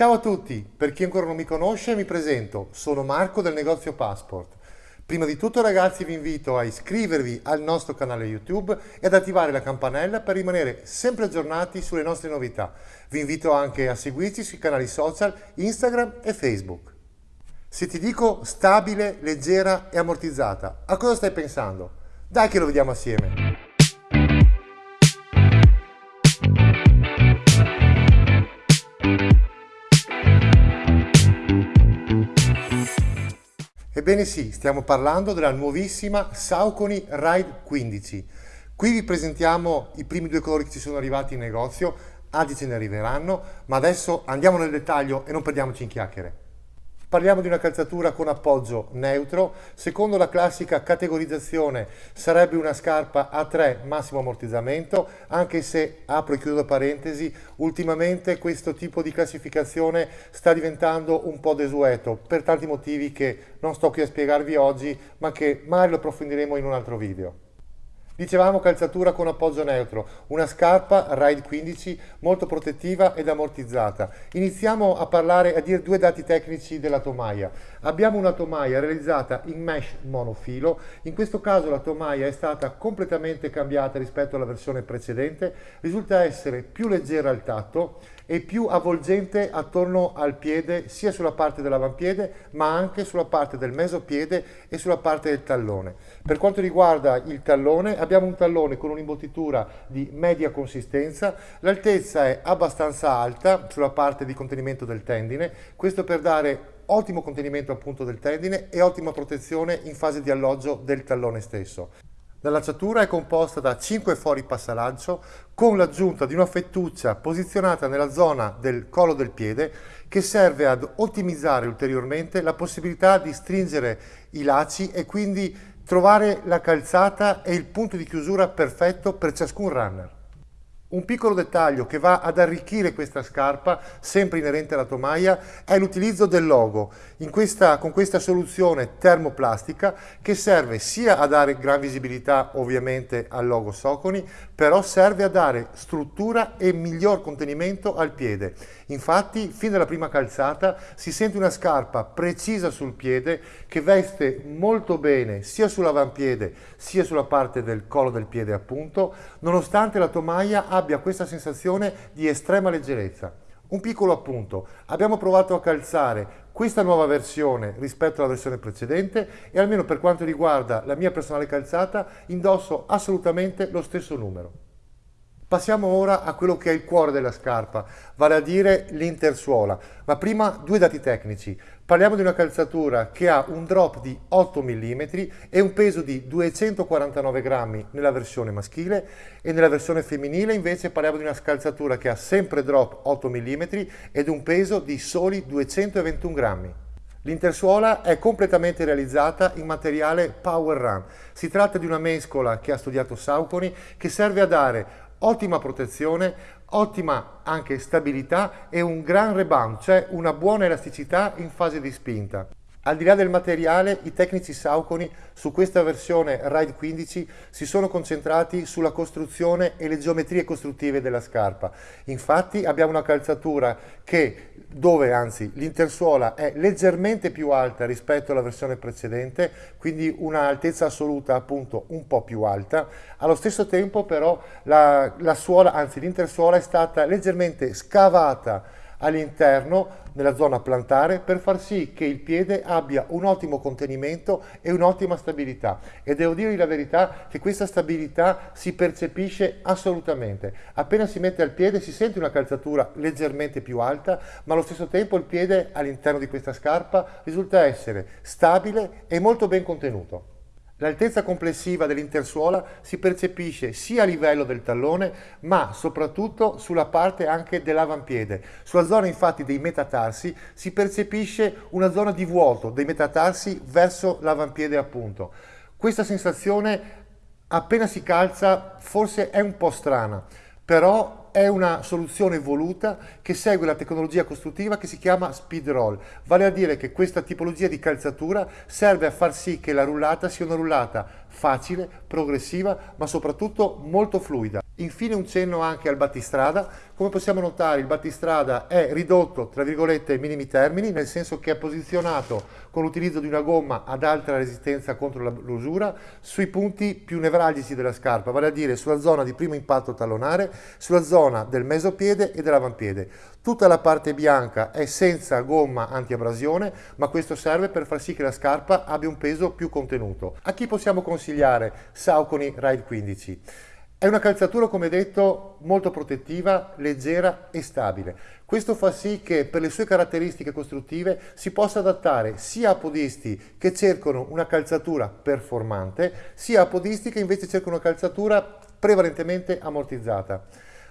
Ciao a tutti, per chi ancora non mi conosce mi presento, sono Marco del negozio Passport. Prima di tutto ragazzi vi invito a iscrivervi al nostro canale YouTube e ad attivare la campanella per rimanere sempre aggiornati sulle nostre novità. Vi invito anche a seguirci sui canali social Instagram e Facebook. Se ti dico stabile, leggera e ammortizzata, a cosa stai pensando? Dai che lo vediamo assieme! Ebbene sì, stiamo parlando della nuovissima Saucony Ride 15. Qui vi presentiamo i primi due colori che ci sono arrivati in negozio, altri ce ne arriveranno, ma adesso andiamo nel dettaglio e non perdiamoci in chiacchiere. Parliamo di una calzatura con appoggio neutro, secondo la classica categorizzazione sarebbe una scarpa a 3 massimo ammortizzamento, anche se, apro e chiudo parentesi, ultimamente questo tipo di classificazione sta diventando un po' desueto, per tanti motivi che non sto qui a spiegarvi oggi, ma che magari lo approfondiremo in un altro video. Dicevamo calzatura con appoggio neutro, una scarpa Ride 15 molto protettiva ed ammortizzata. Iniziamo a parlare, a dire due dati tecnici della tomaia. Abbiamo una tomaia realizzata in mesh monofilo, in questo caso la tomaia è stata completamente cambiata rispetto alla versione precedente, risulta essere più leggera al tatto e più avvolgente attorno al piede sia sulla parte dell'avampiede ma anche sulla parte del mesopiede e sulla parte del tallone. Per quanto riguarda il tallone abbiamo un tallone con un'imbottitura di media consistenza, l'altezza è abbastanza alta sulla parte di contenimento del tendine, questo per dare ottimo contenimento appunto del tendine e ottima protezione in fase di alloggio del tallone stesso. La lacciatura è composta da 5 fori passalancio con l'aggiunta di una fettuccia posizionata nella zona del collo del piede che serve ad ottimizzare ulteriormente la possibilità di stringere i lacci e quindi trovare la calzata e il punto di chiusura perfetto per ciascun runner. Un piccolo dettaglio che va ad arricchire questa scarpa, sempre inerente alla tomaia, è l'utilizzo del logo questa, con questa soluzione termoplastica che serve sia a dare gran visibilità ovviamente al logo Soconi, però serve a dare struttura e miglior contenimento al piede. Infatti, fin dalla prima calzata si sente una scarpa precisa sul piede che veste molto bene sia sull'avampiede sia sulla parte del collo del piede appunto, nonostante la tomaia abbia questa sensazione di estrema leggerezza. Un piccolo appunto, abbiamo provato a calzare questa nuova versione rispetto alla versione precedente e almeno per quanto riguarda la mia personale calzata indosso assolutamente lo stesso numero. Passiamo ora a quello che è il cuore della scarpa, vale a dire l'intersuola. Ma prima due dati tecnici. Parliamo di una calzatura che ha un drop di 8 mm e un peso di 249 grammi nella versione maschile e nella versione femminile invece parliamo di una calzatura che ha sempre drop 8 mm ed un peso di soli 221 grammi. L'intersuola è completamente realizzata in materiale Power Run. Si tratta di una mescola che ha studiato Saucony che serve a dare ottima protezione, ottima anche stabilità e un gran rebound, cioè una buona elasticità in fase di spinta. Al di là del materiale, i tecnici Saucony su questa versione Ride 15 si sono concentrati sulla costruzione e le geometrie costruttive della scarpa. Infatti abbiamo una calzatura che, dove anzi l'intersuola è leggermente più alta rispetto alla versione precedente, quindi un'altezza assoluta appunto un po' più alta. Allo stesso tempo però la, la suola, anzi l'intersuola è stata leggermente scavata all'interno nella zona plantare per far sì che il piede abbia un ottimo contenimento e un'ottima stabilità. E devo dirvi la verità che questa stabilità si percepisce assolutamente. Appena si mette al piede si sente una calzatura leggermente più alta ma allo stesso tempo il piede all'interno di questa scarpa risulta essere stabile e molto ben contenuto L'altezza complessiva dell'intersuola si percepisce sia a livello del tallone ma soprattutto sulla parte anche dell'avampiede. Sulla zona infatti dei metatarsi si percepisce una zona di vuoto dei metatarsi verso l'avampiede appunto. Questa sensazione appena si calza forse è un po' strana però è una soluzione voluta che segue la tecnologia costruttiva che si chiama speed roll, vale a dire che questa tipologia di calzatura serve a far sì che la rullata sia una rullata facile, progressiva, ma soprattutto molto fluida. Infine un cenno anche al battistrada. Come possiamo notare il battistrada è ridotto tra virgolette ai minimi termini, nel senso che è posizionato con l'utilizzo di una gomma ad alta resistenza contro l'usura sui punti più nevralgici della scarpa, vale a dire sulla zona di primo impatto tallonare, sulla zona del mesopiede e dell'avampiede. Tutta la parte bianca è senza gomma anti-abrasione, ma questo serve per far sì che la scarpa abbia un peso più contenuto. A chi possiamo consigliare Saucony Ride 15? È una calzatura, come detto, molto protettiva, leggera e stabile. Questo fa sì che per le sue caratteristiche costruttive si possa adattare sia a podisti che cercano una calzatura performante, sia a podisti che invece cercano una calzatura prevalentemente ammortizzata.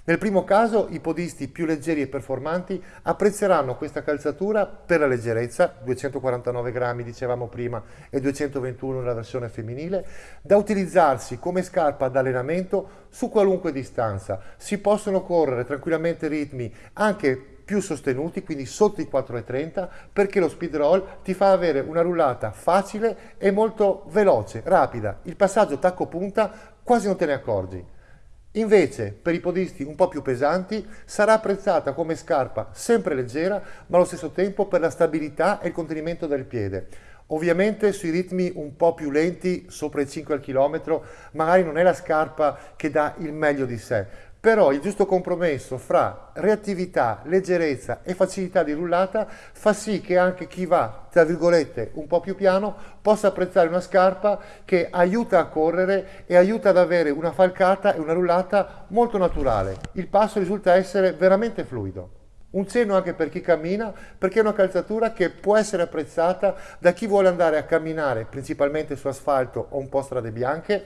Nel primo caso i podisti più leggeri e performanti apprezzeranno questa calzatura per la leggerezza, 249 grammi dicevamo prima e 221 nella versione femminile, da utilizzarsi come scarpa d'allenamento su qualunque distanza. Si possono correre tranquillamente ritmi anche più sostenuti, quindi sotto i 4,30, perché lo speed roll ti fa avere una rullata facile e molto veloce, rapida. Il passaggio tacco punta quasi non te ne accorgi. Invece, per i podisti un po' più pesanti, sarà apprezzata come scarpa sempre leggera, ma allo stesso tempo per la stabilità e il contenimento del piede. Ovviamente sui ritmi un po' più lenti, sopra i 5 al chilometro, magari non è la scarpa che dà il meglio di sé, però il giusto compromesso fra reattività, leggerezza e facilità di rullata fa sì che anche chi va, tra virgolette, un po' più piano possa apprezzare una scarpa che aiuta a correre e aiuta ad avere una falcata e una rullata molto naturale. Il passo risulta essere veramente fluido. Un cenno anche per chi cammina, perché è una calzatura che può essere apprezzata da chi vuole andare a camminare principalmente su asfalto o un po' strade bianche,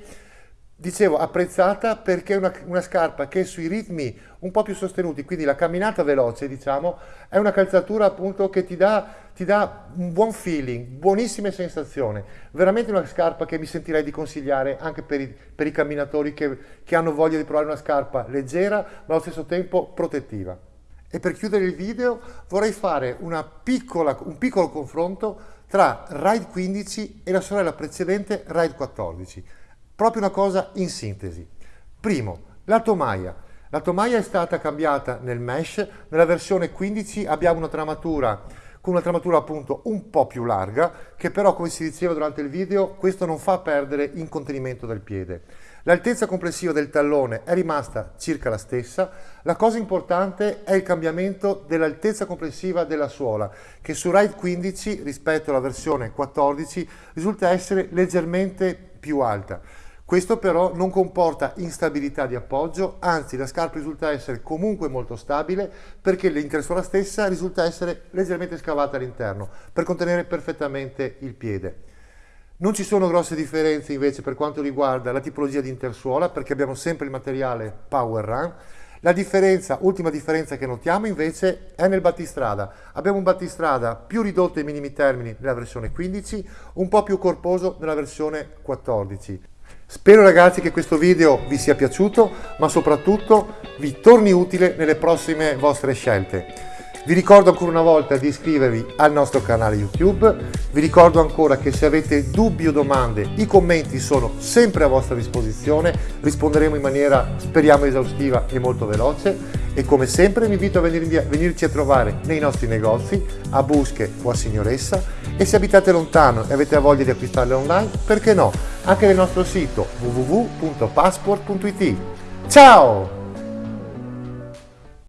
dicevo apprezzata perché è una, una, scarpa che sui ritmi un po' più sostenuti, quindi la camminata veloce diciamo, è una calzatura appunto che ti dà, ti dà un buon feeling, buonissime sensazioni, veramente una scarpa che mi sentirei di consigliare anche per i, per i camminatori che, che hanno voglia di provare una scarpa leggera ma allo stesso tempo protettiva. E per chiudere il video vorrei fare piccola, un piccolo confronto tra Ride 15 e la sorella precedente Ride 14. Proprio una cosa in sintesi. Primo, la tomaia. La tomaia è stata cambiata nel mesh, nella versione 15 abbiamo una tramatura con una tramatura appunto un po' più larga, che però come si diceva durante il video, questo non fa perdere in contenimento del piede. L'altezza complessiva del tallone è rimasta circa la stessa, la cosa importante è il cambiamento dell'altezza complessiva della suola, che su Ride 15 rispetto alla versione 14 risulta essere leggermente più alta. Questo però non comporta instabilità di appoggio, anzi la scarpa risulta essere comunque molto stabile perché l'intersuola stessa risulta essere leggermente scavata all'interno per contenere perfettamente il piede. Non ci sono grosse differenze invece per quanto riguarda la tipologia di intersuola perché abbiamo sempre il materiale Power Run. La differenza, ultima differenza che notiamo invece è nel battistrada. Abbiamo un battistrada più ridotto ai minimi termini nella versione 15, un po' più corposo nella versione 14. Spero ragazzi che questo video vi sia piaciuto, ma soprattutto vi torni utile nelle prossime vostre scelte. Vi ricordo ancora una volta di iscrivervi al nostro canale YouTube, vi ricordo ancora che se avete dubbi o domande i commenti sono sempre a vostra disposizione, risponderemo in maniera speriamo esaustiva e molto veloce e come sempre vi invito a venirci a trovare nei nostri negozi a Busche o a Signoressa e se abitate lontano e avete voglia di acquistarle online, perché no? anche nel nostro sito www.passport.it. Ciao!